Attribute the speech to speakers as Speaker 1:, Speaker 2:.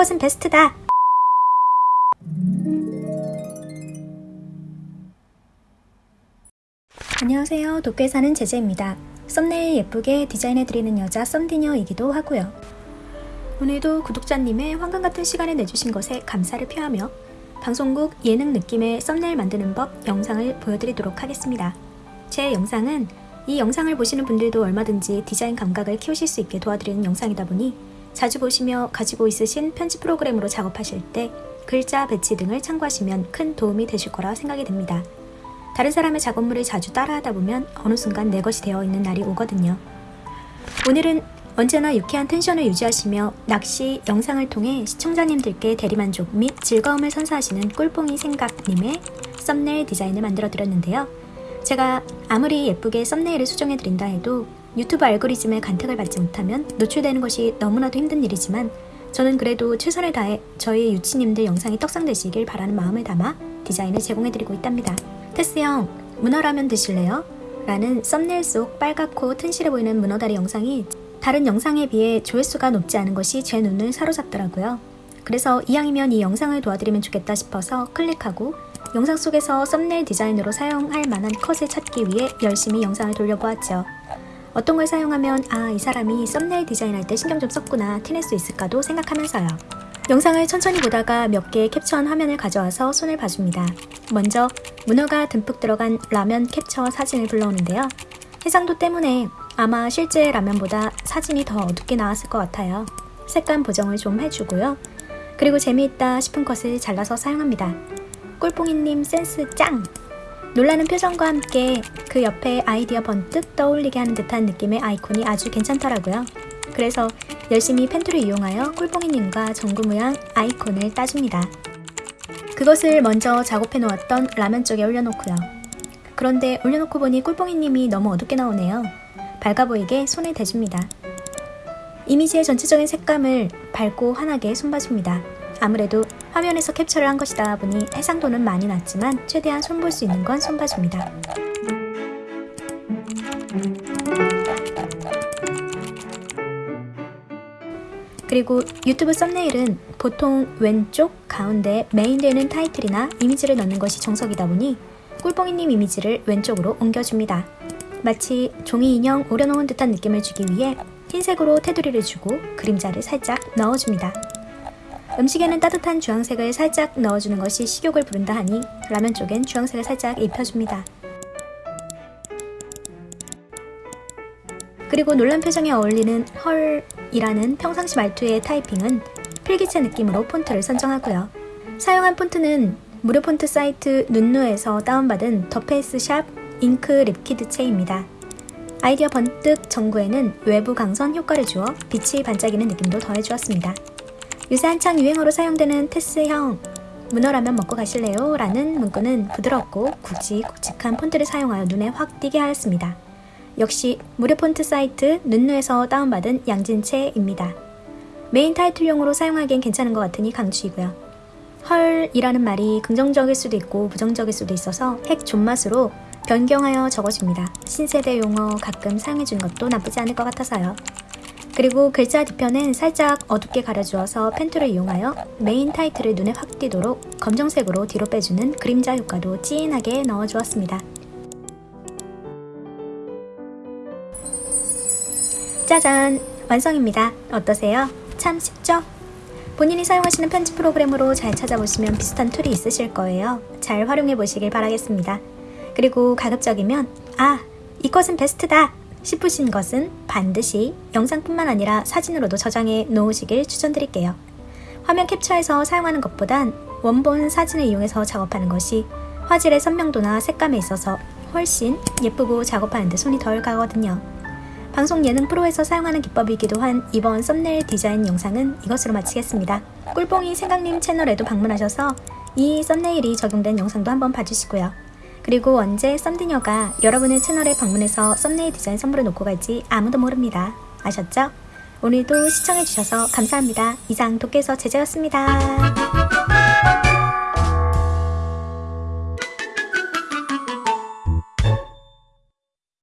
Speaker 1: 이것은 베스트다! 안녕하세요. 도쿄에 사는 제재입니다. 썸네일 예쁘게 디자인해드리는 여자 썸디녀이기도 하고요. 오늘도 구독자님의 황금 같은 시간을 내주신 것에 감사를 표하며 방송국 예능 느낌의 썸네일 만드는 법 영상을 보여드리도록 하겠습니다. 제 영상은 이 영상을 보시는 분들도 얼마든지 디자인 감각을 키우실 수 있게 도와드리는 영상이다 보니 자주 보시며 가지고 있으신 편집 프로그램으로 작업하실 때 글자, 배치 등을 참고하시면 큰 도움이 되실 거라 생각이 됩니다. 다른 사람의 작업물을 자주 따라하다 보면 어느 순간 내 것이 되어 있는 날이 오거든요. 오늘은 언제나 유쾌한 텐션을 유지하시며 낚시 영상을 통해 시청자님들께 대리만족 및 즐거움을 선사하시는 꿀뽕이 생각님의 썸네일 디자인을 만들어 드렸는데요. 제가 아무리 예쁘게 썸네일을 수정해 드린다 해도 유튜브 알고리즘의 간택을 받지 못하면 노출되는 것이 너무나도 힘든 일이지만 저는 그래도 최선을 다해 저희 유치님들 영상이 떡상되시길 바라는 마음을 담아 디자인을 제공해 드리고 있답니다. 테스 형, 문어라면 드실래요? 라는 썸네일 속 빨갛고 튼실해 보이는 문어다리 영상이 다른 영상에 비해 조회수가 높지 않은 것이 제 눈을 사로잡더라고요. 그래서 이왕이면 이 영상을 도와드리면 좋겠다 싶어서 클릭하고 영상 속에서 썸네일 디자인으로 사용할 만한 컷을 찾기 위해 열심히 영상을 돌려보았죠. 어떤 걸 사용하면 아 이 사람이 썸네일 디자인할 때 신경 좀 썼구나 티낼 수 있을까도 생각하면서요. 영상을 천천히 보다가 몇 개의 캡처한 화면을 가져와서 손을 봐줍니다. 먼저 문어가 듬뿍 들어간 라면 캡처 사진을 불러오는데요. 해상도 때문에 아마 실제 라면보다 사진이 더 어둡게 나왔을 것 같아요. 색감 보정을 좀 해주고요. 그리고 재미있다 싶은 컷을 잘라서 사용합니다. 꿀뽕이님 센스 짱! 놀라는 표정과 함께 그 옆에 아이디어 번뜩 떠올리게 하는 듯한 느낌의 아이콘이 아주 괜찮더라고요. 그래서 열심히 펜툴을 이용하여 꿀뽕이님과 전구모양 아이콘을 따줍니다. 그것을 먼저 작업해 놓았던 라면 쪽에 올려놓고요. 그런데 올려놓고 보니 꿀뽕이님이 너무 어둡게 나오네요. 밝아 보이게 손을 대줍니다. 이미지의 전체적인 색감을 밝고 환하게 손봐줍니다. 아무래도 화면에서 캡처를 한 것이다 보니 해상도는 많이 낮지만 최대한 손볼 수 있는 건 손봐줍니다. 그리고 유튜브 썸네일은 보통 왼쪽 가운데 메인 되는 타이틀이나 이미지를 넣는 것이 정석이다 보니 꿀뽕이님 이미지를 왼쪽으로 옮겨줍니다. 마치 종이 인형 오려놓은 듯한 느낌을 주기 위해 흰색으로 테두리를 주고 그림자를 살짝 넣어줍니다. 음식에는 따뜻한 주황색을 살짝 넣어주는 것이 식욕을 부른다 하니 라면 쪽엔 주황색을 살짝 입혀줍니다. 그리고 놀란 표정에 어울리는 헐이라는 평상시 말투의 타이핑은 필기체 느낌으로 폰트를 선정하고요. 사용한 폰트는 무료 폰트 사이트 눈누에서 다운받은 더페이스 샵 잉크 립키드체입니다. 아이디어 번뜩 전구에는 외부 광선 효과를 주어 빛이 반짝이는 느낌도 더해주었습니다. 요새 한창 유행어로 사용되는 테스형 문어라면 먹고 가실래요? 라는 문구는 부드럽고 굵직굵직한 폰트를 사용하여 눈에 확 띄게 하였습니다. 역시 무료 폰트 사이트 눈누에서 다운받은 양진체입니다. 메인 타이틀용으로 사용하기엔 괜찮은 것 같으니 강추이고요. 헐이라는 말이 긍정적일 수도 있고 부정적일 수도 있어서 핵 존맛으로 변경하여 적어줍니다. 신세대 용어 가끔 사용해주는 것도 나쁘지 않을 것 같아서요. 그리고 글자 뒤편은 살짝 어둡게 가려주어서 pen tool을 이용하여 메인 타이틀을 눈에 확 띄도록 검정색으로 뒤로 빼주는 그림자 효과도 찐하게 넣어주었습니다. 짜잔! 완성입니다. 어떠세요? 참 쉽죠? 본인이 사용하시는 편집 프로그램으로 잘 찾아보시면 비슷한 툴이 있으실 거예요. 잘 활용해 보시길 바라겠습니다. 그리고 가급적이면 아! 이것은 베스트다! 싶으신 것은 반드시 영상뿐만 아니라 사진으로도 저장해 놓으시길 추천드릴게요. 화면 캡처해서 사용하는 것보단 원본 사진을 이용해서 작업하는 것이 화질의 선명도나 색감에 있어서 훨씬 예쁘고 작업하는데 손이 덜 가거든요. 방송 예능 프로에서 사용하는 기법이기도 한 이번 썸네일 디자인 영상은 이것으로 마치겠습니다. 꿀뽕이 생각님 채널에도 방문하셔서 이 썸네일이 적용된 영상도 한번 봐주시고요. 그리고 언제 썸디녀가 여러분의 채널에 방문해서 썸네일 디자인 선물을 놓고 갈지 아무도 모릅니다. 아셨죠? 오늘도 시청해주셔서 감사합니다. 이상 도깨서 제재였습니다.